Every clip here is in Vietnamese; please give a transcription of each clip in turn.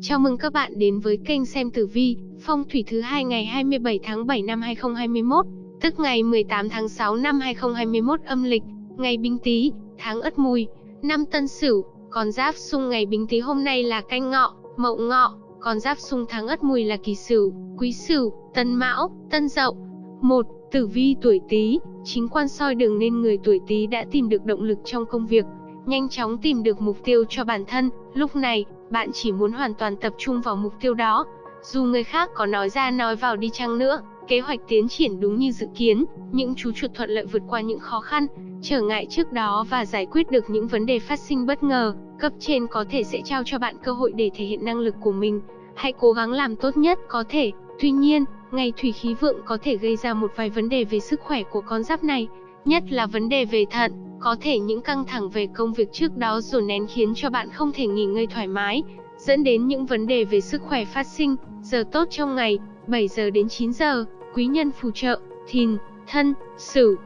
Chào mừng các bạn đến với kênh xem tử vi, phong thủy thứ hai ngày 27 tháng 7 năm 2021, tức ngày 18 tháng 6 năm 2021 âm lịch, ngày Bính Tý, tháng Ất Mùi, năm Tân Sửu, con giáp xung ngày Bính Tý hôm nay là Canh Ngọ, Mậu Ngọ, con giáp xung tháng Ất Mùi là Kỷ Sửu, Quý Sửu, Tân Mão, Tân Dậu. 1. Tử vi tuổi Tý, chính quan soi đường nên người tuổi Tý đã tìm được động lực trong công việc, nhanh chóng tìm được mục tiêu cho bản thân, lúc này, bạn chỉ muốn hoàn toàn tập trung vào mục tiêu đó. Dù người khác có nói ra nói vào đi chăng nữa, kế hoạch tiến triển đúng như dự kiến, những chú chuột thuận lợi vượt qua những khó khăn, trở ngại trước đó và giải quyết được những vấn đề phát sinh bất ngờ, cấp trên có thể sẽ trao cho bạn cơ hội để thể hiện năng lực của mình. Hãy cố gắng làm tốt nhất có thể. Tuy nhiên, ngày thủy khí vượng có thể gây ra một vài vấn đề về sức khỏe của con giáp này, nhất là vấn đề về thận. Có thể những căng thẳng về công việc trước đó dồn nén khiến cho bạn không thể nghỉ ngơi thoải mái, dẫn đến những vấn đề về sức khỏe phát sinh. Giờ tốt trong ngày, 7 giờ đến 9 giờ, quý nhân phù trợ, thìn, thân, sửu.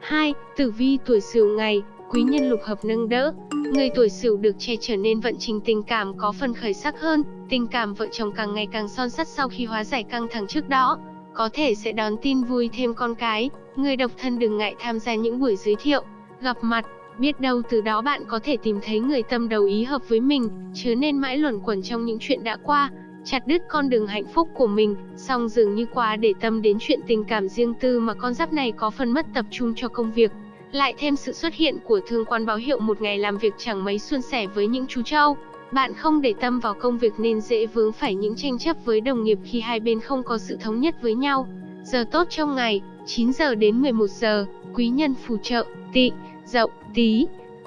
2. Tử vi tuổi sửu ngày, quý nhân lục hợp nâng đỡ. Người tuổi sửu được che trở nên vận trình tình cảm có phần khởi sắc hơn, tình cảm vợ chồng càng ngày càng son sắt sau khi hóa giải căng thẳng trước đó. Có thể sẽ đón tin vui thêm con cái, người độc thân đừng ngại tham gia những buổi giới thiệu, gặp mặt, biết đâu từ đó bạn có thể tìm thấy người tâm đầu ý hợp với mình, chứ nên mãi luẩn quẩn trong những chuyện đã qua, chặt đứt con đường hạnh phúc của mình, song dường như quá để tâm đến chuyện tình cảm riêng tư mà con giáp này có phần mất tập trung cho công việc. Lại thêm sự xuất hiện của thương quan báo hiệu một ngày làm việc chẳng mấy suôn sẻ với những chú trâu. Bạn không để tâm vào công việc nên dễ vướng phải những tranh chấp với đồng nghiệp khi hai bên không có sự thống nhất với nhau. Giờ tốt trong ngày, 9 giờ đến 11 giờ, quý nhân phù trợ, Tị, dậu, tí.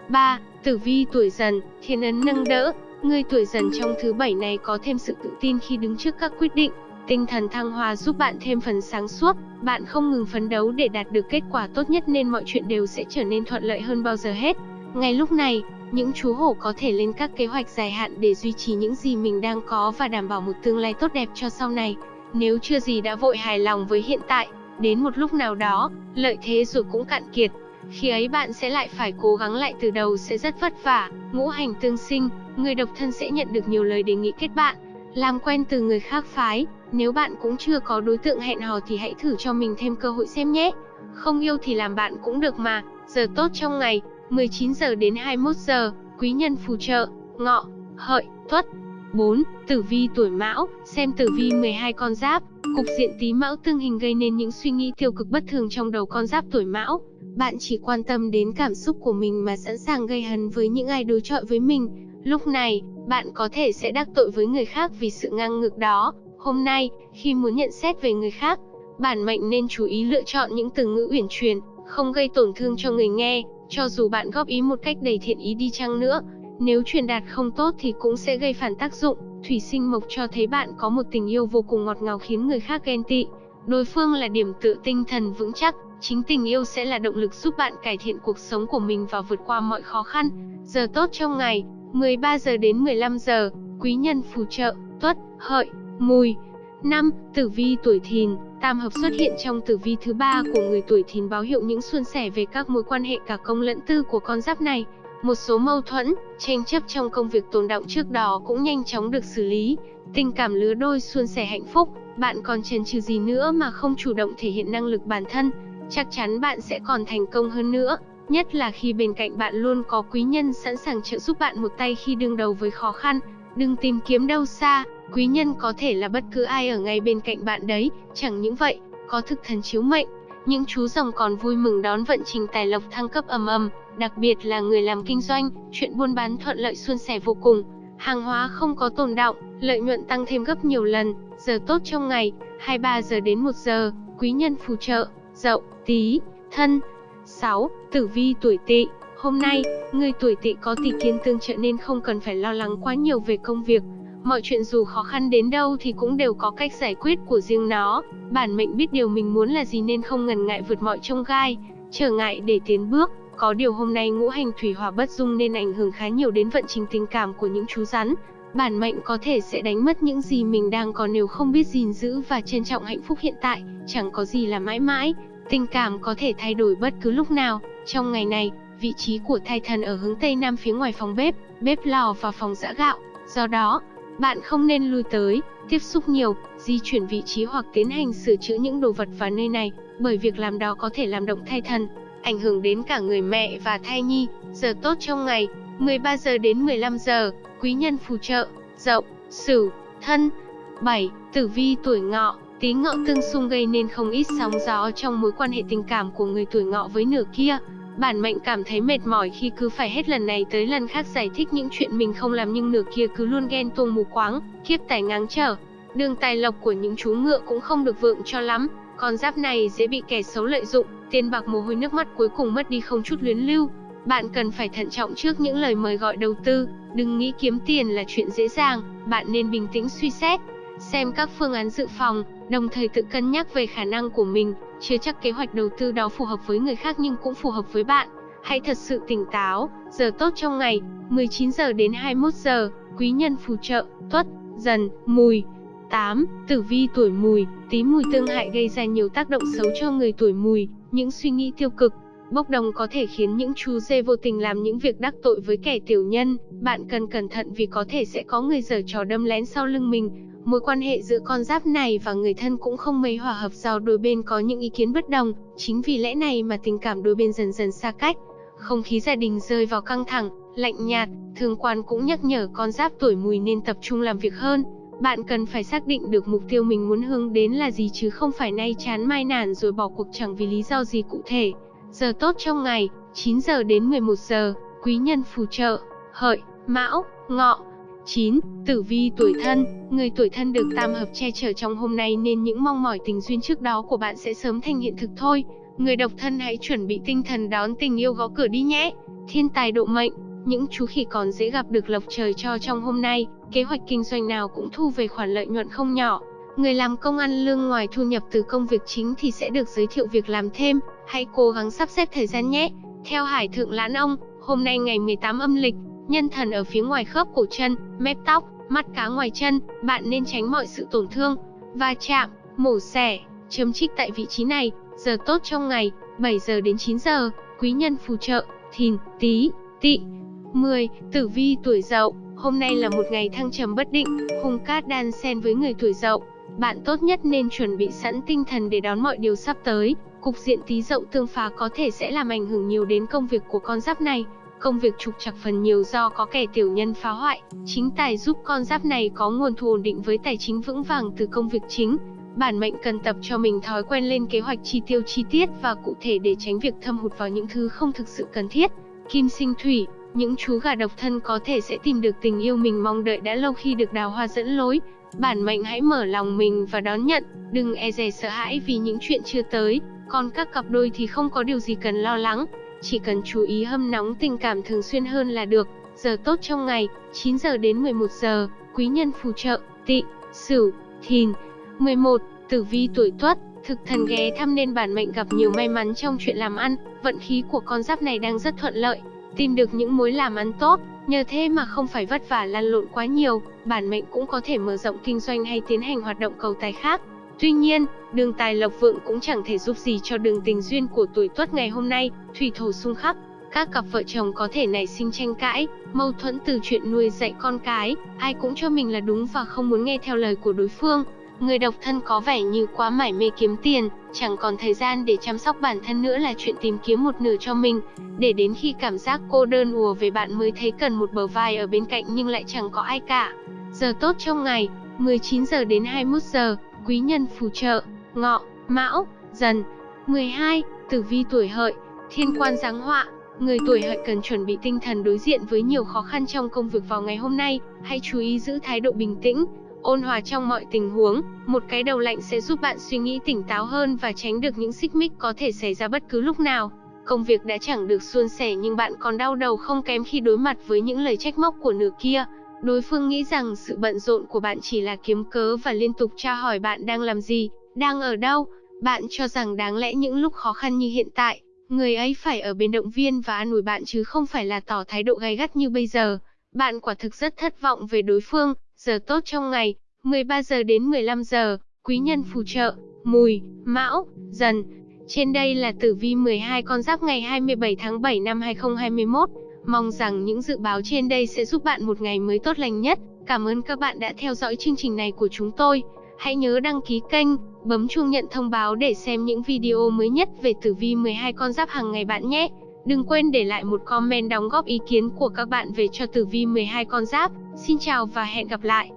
3. Tử vi tuổi dần, thiên ấn nâng đỡ. Người tuổi dần trong thứ bảy này có thêm sự tự tin khi đứng trước các quyết định. Tinh thần thăng hoa giúp bạn thêm phần sáng suốt, bạn không ngừng phấn đấu để đạt được kết quả tốt nhất nên mọi chuyện đều sẽ trở nên thuận lợi hơn bao giờ hết. Ngay lúc này, những chú hổ có thể lên các kế hoạch dài hạn để duy trì những gì mình đang có và đảm bảo một tương lai tốt đẹp cho sau này. Nếu chưa gì đã vội hài lòng với hiện tại, đến một lúc nào đó, lợi thế rồi cũng cạn kiệt, khi ấy bạn sẽ lại phải cố gắng lại từ đầu sẽ rất vất vả. Ngũ hành tương sinh, người độc thân sẽ nhận được nhiều lời đề nghị kết bạn, làm quen từ người khác phái. Nếu bạn cũng chưa có đối tượng hẹn hò thì hãy thử cho mình thêm cơ hội xem nhé. Không yêu thì làm bạn cũng được mà. Giờ tốt trong ngày, 19 giờ đến 21 giờ, quý nhân phù trợ, ngọ, hợi, tuất. 4. Tử vi tuổi mão, xem tử vi 12 con giáp, cục diện tí mão tương hình gây nên những suy nghĩ tiêu cực bất thường trong đầu con giáp tuổi mão. Bạn chỉ quan tâm đến cảm xúc của mình mà sẵn sàng gây hấn với những ai đối chọi với mình. Lúc này, bạn có thể sẽ đắc tội với người khác vì sự ngang ngược đó. Hôm nay, khi muốn nhận xét về người khác, bản mệnh nên chú ý lựa chọn những từ ngữ uyển chuyển, không gây tổn thương cho người nghe, cho dù bạn góp ý một cách đầy thiện ý đi chăng nữa. Nếu truyền đạt không tốt thì cũng sẽ gây phản tác dụng. Thủy sinh mộc cho thấy bạn có một tình yêu vô cùng ngọt ngào khiến người khác ghen tị. Đối phương là điểm tựa tinh thần vững chắc, Chính tình yêu sẽ là động lực giúp bạn cải thiện cuộc sống của mình và vượt qua mọi khó khăn. Giờ tốt trong ngày, 13 giờ đến 15 giờ, quý nhân phù trợ, tuất, hợi, mùi. Năm, Tử vi tuổi thìn, tam hợp xuất hiện trong tử vi thứ ba của người tuổi thìn báo hiệu những suôn sẻ về các mối quan hệ cả công lẫn tư của con giáp này. Một số mâu thuẫn, tranh chấp trong công việc tồn động trước đó cũng nhanh chóng được xử lý. Tình cảm lứa đôi suôn sẻ hạnh phúc, bạn còn chần chừ gì nữa mà không chủ động thể hiện năng lực bản thân, chắc chắn bạn sẽ còn thành công hơn nữa. Nhất là khi bên cạnh bạn luôn có quý nhân sẵn sàng trợ giúp bạn một tay khi đương đầu với khó khăn. Đừng tìm kiếm đâu xa, quý nhân có thể là bất cứ ai ở ngay bên cạnh bạn đấy. Chẳng những vậy, có thực thần chiếu mệnh, những chú rồng còn vui mừng đón vận trình tài lộc thăng cấp ầm ầm, đặc biệt là người làm kinh doanh, chuyện buôn bán thuận lợi suôn sẻ vô cùng. Hàng hóa không có tồn động, lợi nhuận tăng thêm gấp nhiều lần, giờ tốt trong ngày, 23 giờ đến 1 giờ, quý nhân phù trợ, dậu, Tý, Thân. 6. Tử vi tuổi Tỵ. Hôm nay, người tuổi Tỵ có tỷ kiến tương trợ nên không cần phải lo lắng quá nhiều về công việc. Mọi chuyện dù khó khăn đến đâu thì cũng đều có cách giải quyết của riêng nó. Bản mệnh biết điều mình muốn là gì nên không ngần ngại vượt mọi trông gai, trở ngại để tiến bước. Có điều hôm nay ngũ hành thủy hỏa bất dung nên ảnh hưởng khá nhiều đến vận trình tình cảm của những chú rắn. Bản mệnh có thể sẽ đánh mất những gì mình đang có nếu không biết gìn giữ và trân trọng hạnh phúc hiện tại, chẳng có gì là mãi mãi. Tình cảm có thể thay đổi bất cứ lúc nào. Trong ngày này, vị trí của thai thần ở hướng Tây Nam phía ngoài phòng bếp, bếp lò và phòng giã gạo. Do đó, bạn không nên lui tới, tiếp xúc nhiều, di chuyển vị trí hoặc tiến hành sửa chữa những đồ vật vào nơi này, bởi việc làm đó có thể làm động thai thần, ảnh hưởng đến cả người mẹ và thai nhi. Giờ tốt trong ngày, 13 giờ đến 15 giờ, quý nhân phù trợ, Dậu, Sửu, Thân. 7. Tử vi tuổi Ngọ, Tý Ngọ tương xung gây nên không ít sóng gió trong mối quan hệ tình cảm của người tuổi Ngọ với nửa kia. Bản mệnh cảm thấy mệt mỏi khi cứ phải hết lần này tới lần khác giải thích những chuyện mình không làm nhưng nửa kia cứ luôn ghen tuông mù quáng, kiếp tài ngáng trở. Đường tài lộc của những chú ngựa cũng không được vượng cho lắm, con giáp này dễ bị kẻ xấu lợi dụng, tiền bạc mồ hôi nước mắt cuối cùng mất đi không chút luyến lưu. Bạn cần phải thận trọng trước những lời mời gọi đầu tư, đừng nghĩ kiếm tiền là chuyện dễ dàng, bạn nên bình tĩnh suy xét, xem các phương án dự phòng, đồng thời tự cân nhắc về khả năng của mình, chưa chắc kế hoạch đầu tư đó phù hợp với người khác nhưng cũng phù hợp với bạn. Hãy thật sự tỉnh táo, giờ tốt trong ngày, 19 giờ đến 21 giờ, quý nhân phù trợ, tuất, dần, mùi. 8. Tử vi tuổi mùi, tí mùi tương hại gây ra nhiều tác động xấu cho người tuổi mùi, những suy nghĩ tiêu cực, bốc đồng có thể khiến những chú dê vô tình làm những việc đắc tội với kẻ tiểu nhân, bạn cần cẩn thận vì có thể sẽ có người giở trò đâm lén sau lưng mình, Mối quan hệ giữa con giáp này và người thân cũng không mấy hòa hợp do đôi bên có những ý kiến bất đồng, chính vì lẽ này mà tình cảm đôi bên dần dần xa cách. Không khí gia đình rơi vào căng thẳng, lạnh nhạt, thường quan cũng nhắc nhở con giáp tuổi mùi nên tập trung làm việc hơn. Bạn cần phải xác định được mục tiêu mình muốn hướng đến là gì chứ không phải nay chán mai nản rồi bỏ cuộc chẳng vì lý do gì cụ thể. Giờ tốt trong ngày, 9 giờ đến 11 giờ, quý nhân phù trợ, hợi, mão, ngọ, 9. Tử vi tuổi thân Người tuổi thân được tam hợp che chở trong hôm nay nên những mong mỏi tình duyên trước đó của bạn sẽ sớm thành hiện thực thôi. Người độc thân hãy chuẩn bị tinh thần đón tình yêu gõ cửa đi nhé. Thiên tài độ mệnh Những chú khỉ còn dễ gặp được lộc trời cho trong hôm nay, kế hoạch kinh doanh nào cũng thu về khoản lợi nhuận không nhỏ. Người làm công ăn lương ngoài thu nhập từ công việc chính thì sẽ được giới thiệu việc làm thêm, hãy cố gắng sắp xếp thời gian nhé. Theo Hải Thượng Lãn Ông, hôm nay ngày 18 âm lịch, Nhân thần ở phía ngoài khớp cổ chân, mép tóc, mắt cá ngoài chân, bạn nên tránh mọi sự tổn thương, va chạm, mổ xẻ, chấm trích tại vị trí này. Giờ tốt trong ngày, 7 giờ đến 9 giờ, quý nhân phù trợ, thìn, tí, tỵ. 10. Tử vi tuổi dậu, hôm nay là một ngày thăng trầm bất định, hung cát đan xen với người tuổi dậu. Bạn tốt nhất nên chuẩn bị sẵn tinh thần để đón mọi điều sắp tới. Cục diện tí dậu tương phá có thể sẽ làm ảnh hưởng nhiều đến công việc của con giáp này. Công việc trục trặc phần nhiều do có kẻ tiểu nhân phá hoại, chính tài giúp con giáp này có nguồn thu ổn định với tài chính vững vàng từ công việc chính. Bản mệnh cần tập cho mình thói quen lên kế hoạch chi tiêu chi tiết và cụ thể để tránh việc thâm hụt vào những thứ không thực sự cần thiết. Kim sinh thủy, những chú gà độc thân có thể sẽ tìm được tình yêu mình mong đợi đã lâu khi được đào hoa dẫn lối. Bản mệnh hãy mở lòng mình và đón nhận, đừng e dè sợ hãi vì những chuyện chưa tới, còn các cặp đôi thì không có điều gì cần lo lắng. Chỉ cần chú ý hâm nóng tình cảm thường xuyên hơn là được. Giờ tốt trong ngày, 9 giờ đến 11 giờ, quý nhân phù trợ, tị, sửu, thìn. 11. Tử vi tuổi tuất, thực thần ghé thăm nên bản mệnh gặp nhiều may mắn trong chuyện làm ăn, vận khí của con giáp này đang rất thuận lợi, tìm được những mối làm ăn tốt, nhờ thế mà không phải vất vả lăn lộn quá nhiều, bản mệnh cũng có thể mở rộng kinh doanh hay tiến hành hoạt động cầu tài khác. Tuy nhiên, đường tài lộc vượng cũng chẳng thể giúp gì cho đường tình duyên của tuổi tuất ngày hôm nay, thủy thổ xung khắc. Các cặp vợ chồng có thể nảy sinh tranh cãi, mâu thuẫn từ chuyện nuôi dạy con cái, ai cũng cho mình là đúng và không muốn nghe theo lời của đối phương. Người độc thân có vẻ như quá mải mê kiếm tiền, chẳng còn thời gian để chăm sóc bản thân nữa là chuyện tìm kiếm một nửa cho mình, để đến khi cảm giác cô đơn ùa về bạn mới thấy cần một bờ vai ở bên cạnh nhưng lại chẳng có ai cả. Giờ tốt trong ngày, 19 giờ đến 21 giờ, quý nhân phù trợ, ngọ, mão, dần. 12. Tử vi tuổi hợi, thiên quan giáng họa, người tuổi hợi cần chuẩn bị tinh thần đối diện với nhiều khó khăn trong công việc vào ngày hôm nay, hãy chú ý giữ thái độ bình tĩnh, ôn hòa trong mọi tình huống, một cái đầu lạnh sẽ giúp bạn suy nghĩ tỉnh táo hơn và tránh được những xích mích có thể xảy ra bất cứ lúc nào. Công việc đã chẳng được suôn sẻ nhưng bạn còn đau đầu không kém khi đối mặt với những lời trách móc của nửa kia. Đối phương nghĩ rằng sự bận rộn của bạn chỉ là kiếm cớ và liên tục tra hỏi bạn đang làm gì, đang ở đâu. Bạn cho rằng đáng lẽ những lúc khó khăn như hiện tại, người ấy phải ở bên động viên và an ủi bạn chứ không phải là tỏ thái độ gay gắt như bây giờ. Bạn quả thực rất thất vọng về đối phương, giờ tốt trong ngày, 13 giờ đến 15 giờ, quý nhân phù trợ, mùi, mão, dần. Trên đây là tử vi 12 con giáp ngày 27 tháng 7 năm 2021. Mong rằng những dự báo trên đây sẽ giúp bạn một ngày mới tốt lành nhất. Cảm ơn các bạn đã theo dõi chương trình này của chúng tôi. Hãy nhớ đăng ký kênh, bấm chuông nhận thông báo để xem những video mới nhất về tử vi 12 con giáp hàng ngày bạn nhé. Đừng quên để lại một comment đóng góp ý kiến của các bạn về cho tử vi 12 con giáp. Xin chào và hẹn gặp lại.